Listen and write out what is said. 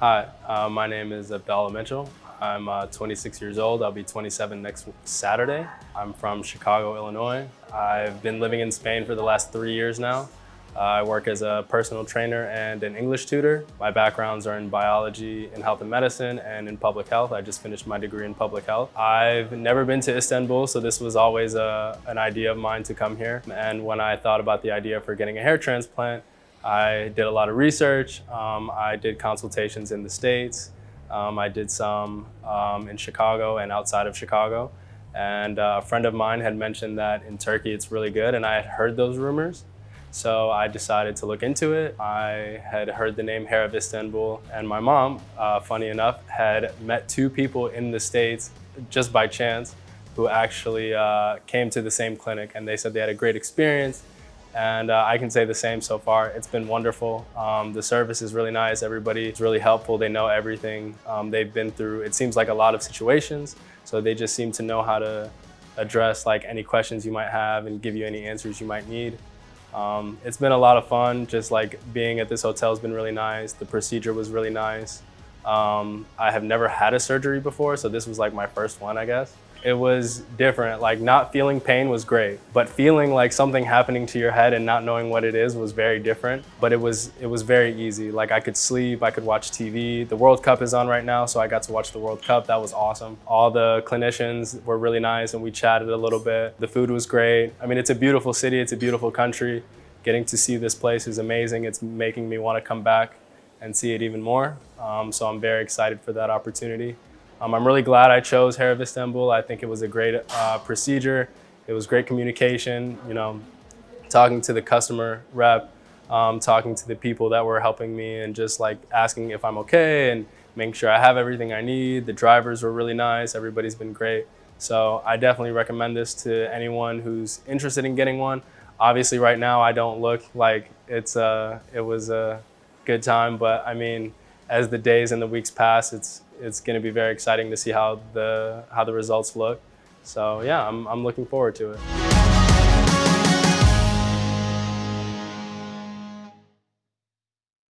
Hi, uh, my name is Abdallah Mitchell. I'm uh, 26 years old. I'll be 27 next Saturday. I'm from Chicago, Illinois. I've been living in Spain for the last three years now. Uh, I work as a personal trainer and an English tutor. My backgrounds are in biology, in health and medicine, and in public health. I just finished my degree in public health. I've never been to Istanbul, so this was always a, an idea of mine to come here. And when I thought about the idea for getting a hair transplant, I did a lot of research. Um, I did consultations in the States. Um, I did some um, in Chicago and outside of Chicago. And uh, a friend of mine had mentioned that in Turkey it's really good, and I had heard those rumors. So I decided to look into it. I had heard the name Hair of Istanbul, and my mom, uh, funny enough, had met two people in the States just by chance who actually uh, came to the same clinic, and they said they had a great experience. And uh, I can say the same so far. It's been wonderful. Um, the service is really nice. Everybody is really helpful. They know everything. Um, they've been through, it seems like a lot of situations. So they just seem to know how to address like any questions you might have and give you any answers you might need. Um, it's been a lot of fun. Just like being at this hotel has been really nice. The procedure was really nice. Um, I have never had a surgery before, so this was like my first one, I guess it was different. Like not feeling pain was great, but feeling like something happening to your head and not knowing what it is was very different. But it was it was very easy. Like I could sleep, I could watch TV. The World Cup is on right now, so I got to watch the World Cup. That was awesome. All the clinicians were really nice and we chatted a little bit. The food was great. I mean, it's a beautiful city, it's a beautiful country. Getting to see this place is amazing. It's making me want to come back and see it even more. Um, so I'm very excited for that opportunity. Um, I'm really glad I chose Hair of Istanbul. I think it was a great uh, procedure. It was great communication, you know, talking to the customer rep, um, talking to the people that were helping me and just like asking if I'm okay and making sure I have everything I need. The drivers were really nice. Everybody's been great. So I definitely recommend this to anyone who's interested in getting one. Obviously right now I don't look like it's a, it was a good time, but I mean, as the days and the weeks pass, it's it's going to be very exciting to see how the how the results look. So yeah, I'm, I'm looking forward to it.